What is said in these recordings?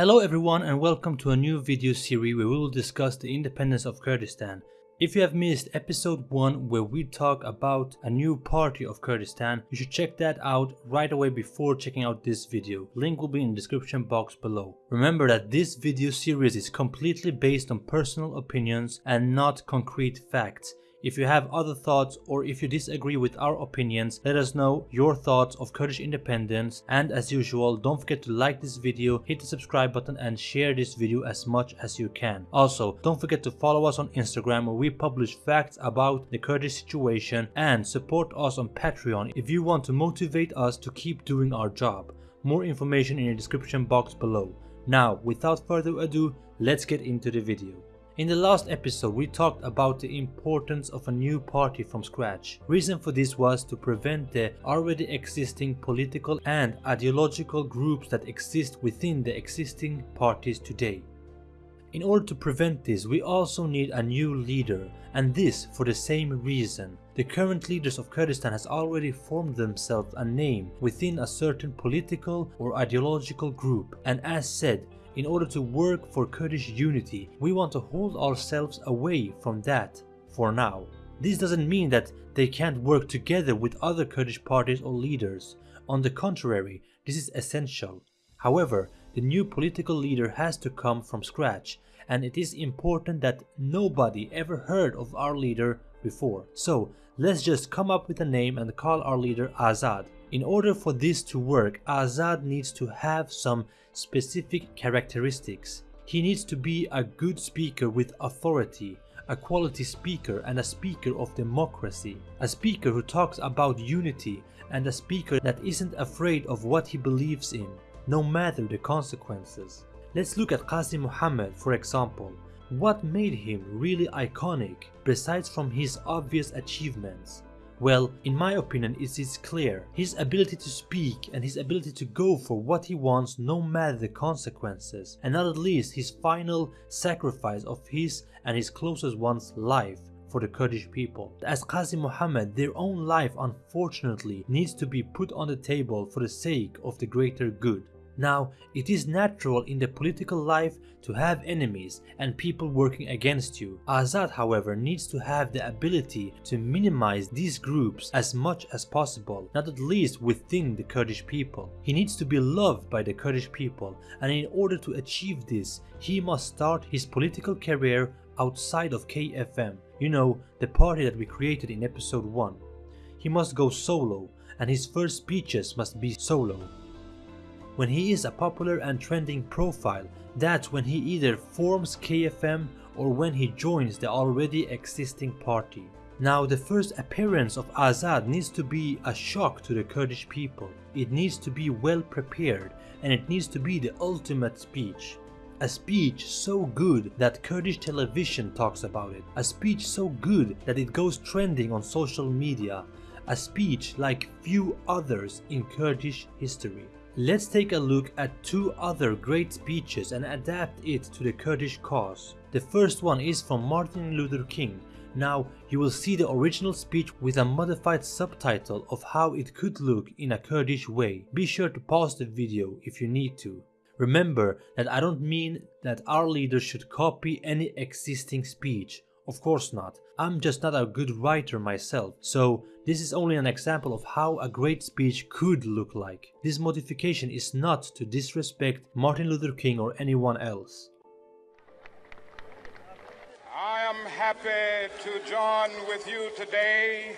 Hello everyone and welcome to a new video series where we will discuss the independence of Kurdistan. If you have missed episode 1 where we talk about a new party of Kurdistan, you should check that out right away before checking out this video. Link will be in the description box below. Remember that this video series is completely based on personal opinions and not concrete facts. If you have other thoughts or if you disagree with our opinions, let us know your thoughts of Kurdish independence and as usual don't forget to like this video, hit the subscribe button and share this video as much as you can. Also don't forget to follow us on Instagram where we publish facts about the Kurdish situation and support us on Patreon if you want to motivate us to keep doing our job. More information in the description box below. Now without further ado, let's get into the video. In the last episode we talked about the importance of a new party from scratch. Reason for this was to prevent the already existing political and ideological groups that exist within the existing parties today. In order to prevent this we also need a new leader and this for the same reason. The current leaders of Kurdistan has already formed themselves a name within a certain political or ideological group and as said in order to work for Kurdish unity, we want to hold ourselves away from that for now. This doesn't mean that they can't work together with other Kurdish parties or leaders. On the contrary, this is essential. However, the new political leader has to come from scratch and it is important that nobody ever heard of our leader before. So let's just come up with a name and call our leader Azad. In order for this to work, Azad needs to have some specific characteristics. He needs to be a good speaker with authority, a quality speaker and a speaker of democracy, a speaker who talks about unity and a speaker that isn't afraid of what he believes in, no matter the consequences. Let's look at Qazi Muhammad for example. What made him really iconic besides from his obvious achievements? Well, in my opinion it is clear. His ability to speak and his ability to go for what he wants no matter the consequences and not at least his final sacrifice of his and his closest one's life for the Kurdish people. As Qazi Muhammad, their own life unfortunately needs to be put on the table for the sake of the greater good. Now, it is natural in the political life to have enemies and people working against you. Azad however needs to have the ability to minimize these groups as much as possible, not at least within the Kurdish people. He needs to be loved by the Kurdish people and in order to achieve this, he must start his political career outside of KFM, you know, the party that we created in episode 1. He must go solo and his first speeches must be solo. When he is a popular and trending profile, that's when he either forms KFM or when he joins the already existing party. Now the first appearance of Azad needs to be a shock to the Kurdish people. It needs to be well prepared and it needs to be the ultimate speech. A speech so good that Kurdish television talks about it. A speech so good that it goes trending on social media. A speech like few others in Kurdish history. Let's take a look at two other great speeches and adapt it to the Kurdish cause. The first one is from Martin Luther King. Now you will see the original speech with a modified subtitle of how it could look in a Kurdish way. Be sure to pause the video if you need to. Remember that I don't mean that our leaders should copy any existing speech. Of course not. I'm just not a good writer myself, so this is only an example of how a great speech could look like. This modification is not to disrespect Martin Luther King or anyone else. I am happy to join with you today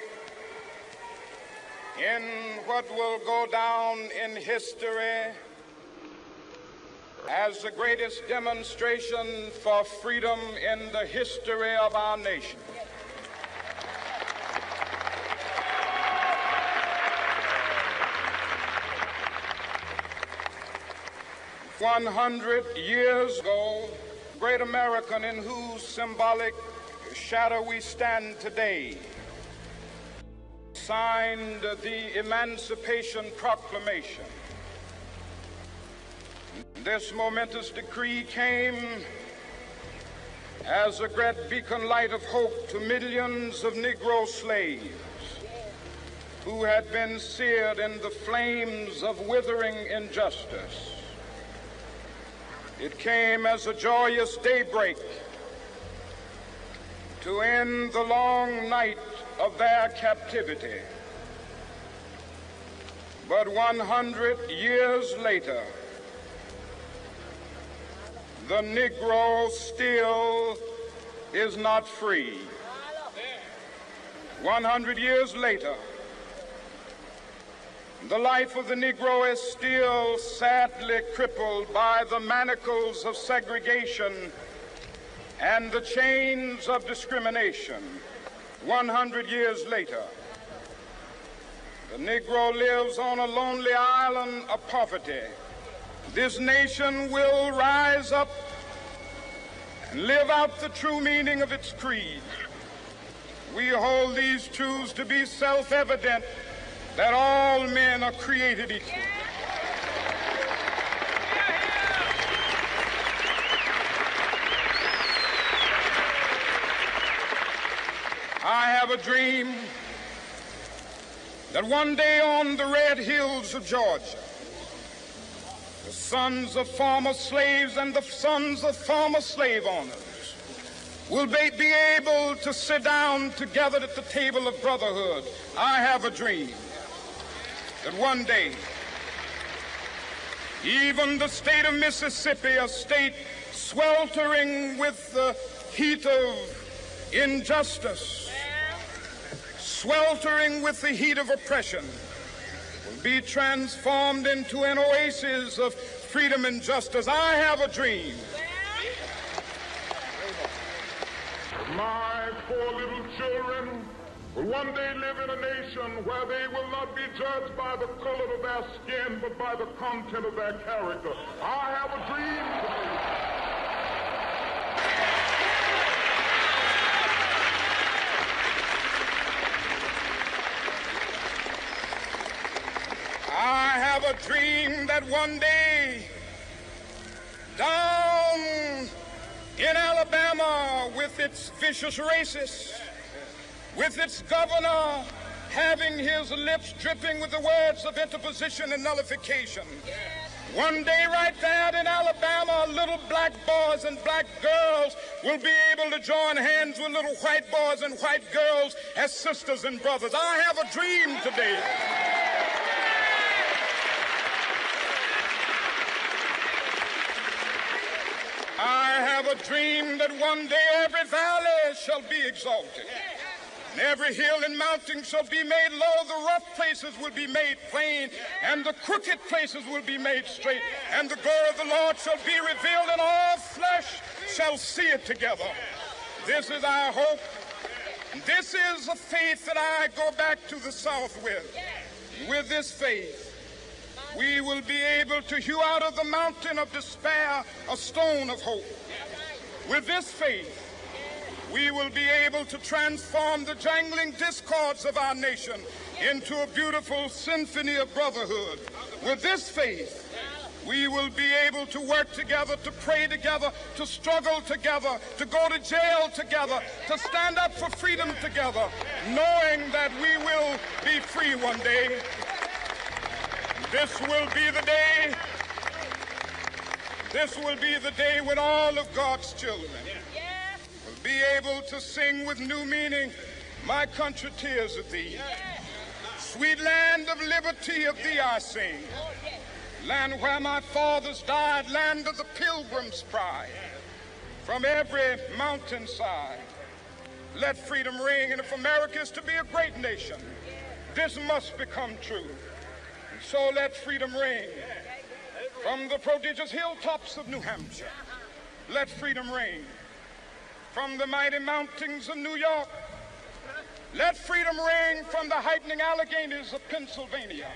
in what will go down in history as the greatest demonstration for freedom in the history of our nation. 100 years ago, great American in whose symbolic shadow we stand today, signed the Emancipation Proclamation. This momentous decree came as a great beacon light of hope to millions of Negro slaves who had been seared in the flames of withering injustice. It came as a joyous daybreak to end the long night of their captivity. But 100 years later, the Negro still is not free. 100 years later, the life of the Negro is still sadly crippled by the manacles of segregation and the chains of discrimination. 100 years later, the Negro lives on a lonely island of poverty. This nation will rise up and live out the true meaning of its creed. We hold these truths to be self-evident that all men are created equal. I have a dream that one day on the red hills of Georgia, the sons of former slaves and the sons of former slave owners will be, be able to sit down together at the table of brotherhood. I have a dream that one day, even the state of Mississippi, a state sweltering with the heat of injustice, sweltering with the heat of oppression, will be transformed into an oasis of freedom and justice. I have a dream. My four little children will one day live in a nation where they will not be judged by the color of their skin, but by the content of their character. I have a dream today. I have a dream that one day down in Alabama with its vicious racists, with its governor having his lips dripping with the words of interposition and nullification. One day, right there in Alabama, little black boys and black girls will be able to join hands with little white boys and white girls as sisters and brothers. I have a dream today. I have a dream that one day every valley shall be exalted. And every hill and mountain shall be made low, the rough places will be made plain, and the crooked places will be made straight, and the glory of the Lord shall be revealed, and all flesh shall see it together. This is our hope. This is the faith that I go back to the South with. With this faith, we will be able to hew out of the mountain of despair a stone of hope. With this faith, we will be able to transform the jangling discords of our nation into a beautiful symphony of brotherhood. With this faith, we will be able to work together, to pray together, to struggle together, to go to jail together, to stand up for freedom together, knowing that we will be free one day. This will be the day. This will be the day when all of God's children be able to sing with new meaning, My country tears of thee. Sweet land of liberty of thee I sing. Land where my fathers died, land of the pilgrim's pride. From every mountainside, let freedom ring. And if America is to be a great nation, this must become true. So let freedom ring from the prodigious hilltops of New Hampshire. Let freedom ring from the mighty mountains of New York. Let freedom ring from the heightening Alleghanies of Pennsylvania.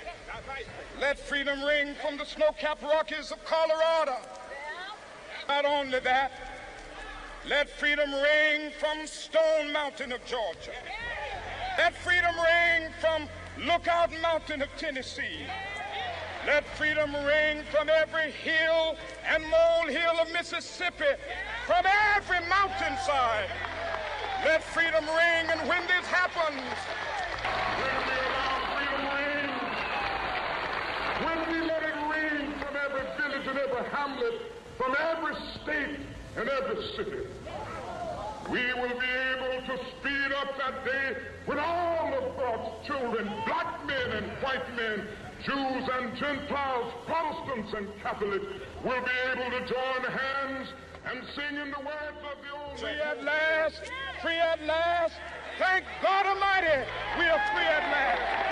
Let freedom ring from the snow-capped Rockies of Colorado. Not only that, let freedom ring from Stone Mountain of Georgia. Let freedom ring from Lookout Mountain of Tennessee. Let freedom ring from every hill and molehill of Mississippi, from every mountainside. Let freedom ring, and when this happens, when we allow freedom ring, when we let it ring from every village and every hamlet, from every state and every city. We will be able to speed up that day when all of God's children, black men and white men, Jews and Gentiles, Protestants and Catholics, will be able to join hands and sing in the words of the old. Free at last, free at last. Thank God Almighty, we are free at last.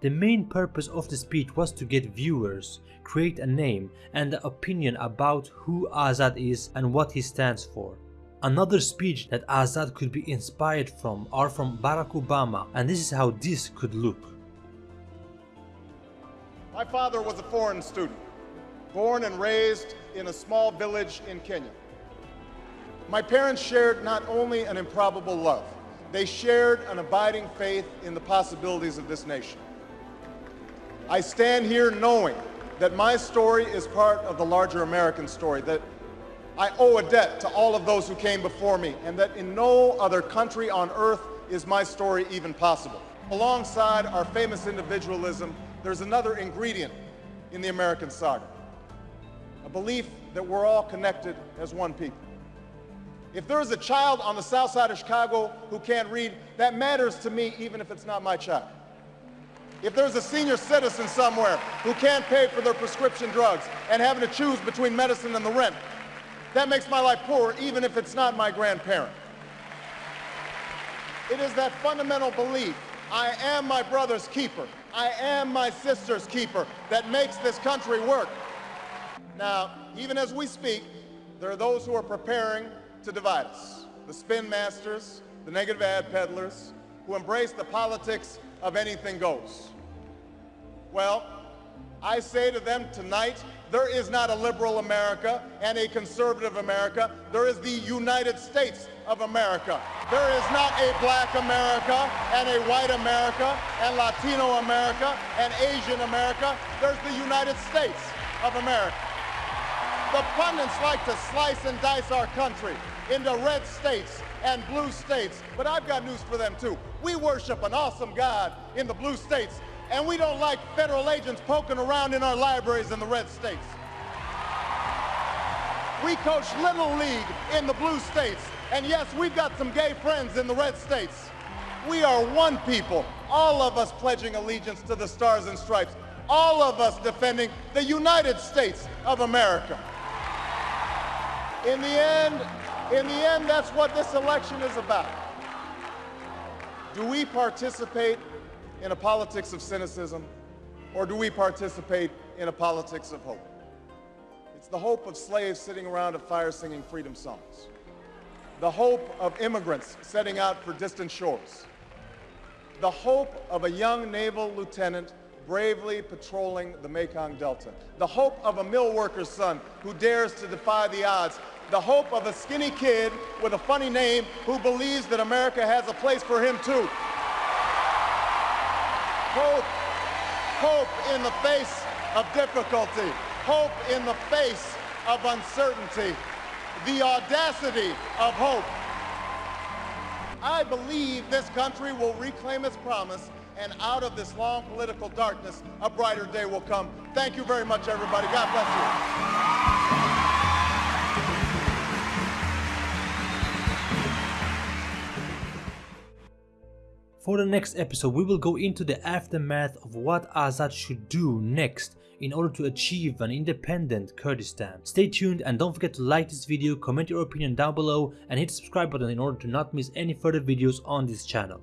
The main purpose of the speech was to get viewers, create a name and an opinion about who Azad is and what he stands for. Another speech that Azad could be inspired from are from Barack Obama and this is how this could look. My father was a foreign student, born and raised in a small village in Kenya. My parents shared not only an improbable love, they shared an abiding faith in the possibilities of this nation. I stand here knowing that my story is part of the larger American story, that I owe a debt to all of those who came before me, and that in no other country on earth is my story even possible. Alongside our famous individualism, there's another ingredient in the American saga a belief that we're all connected as one people. If there is a child on the south side of Chicago who can't read, that matters to me even if it's not my child. If there's a senior citizen somewhere who can't pay for their prescription drugs and having to choose between medicine and the rent, that makes my life poorer even if it's not my grandparent. It is that fundamental belief, I am my brother's keeper, I am my sister's keeper, that makes this country work. Now, even as we speak, there are those who are preparing to divide us. The spin masters, the negative ad peddlers, who embrace the politics of anything goes. Well, I say to them tonight, there is not a liberal America and a conservative America. There is the United States of America. There is not a black America and a white America and Latino America and Asian America. There's the United States of America. The pundits like to slice and dice our country into red states and blue states, but I've got news for them too. We worship an awesome God in the blue states, and we don't like federal agents poking around in our libraries in the red states. We coach Little League in the blue states, and yes, we've got some gay friends in the red states. We are one people, all of us pledging allegiance to the stars and stripes, all of us defending the United States of America. In the end, in the end, that's what this election is about. Do we participate in a politics of cynicism, or do we participate in a politics of hope? It's the hope of slaves sitting around a fire singing freedom songs, the hope of immigrants setting out for distant shores, the hope of a young naval lieutenant bravely patrolling the Mekong Delta, the hope of a mill worker's son who dares to defy the odds. The hope of a skinny kid with a funny name who believes that America has a place for him too. Hope, hope in the face of difficulty, hope in the face of uncertainty, the audacity of hope. I believe this country will reclaim its promise and out of this long political darkness, a brighter day will come. Thank you very much, everybody. God bless you. For the next episode, we will go into the aftermath of what Azad should do next in order to achieve an independent Kurdistan. Stay tuned and don't forget to like this video, comment your opinion down below and hit the subscribe button in order to not miss any further videos on this channel.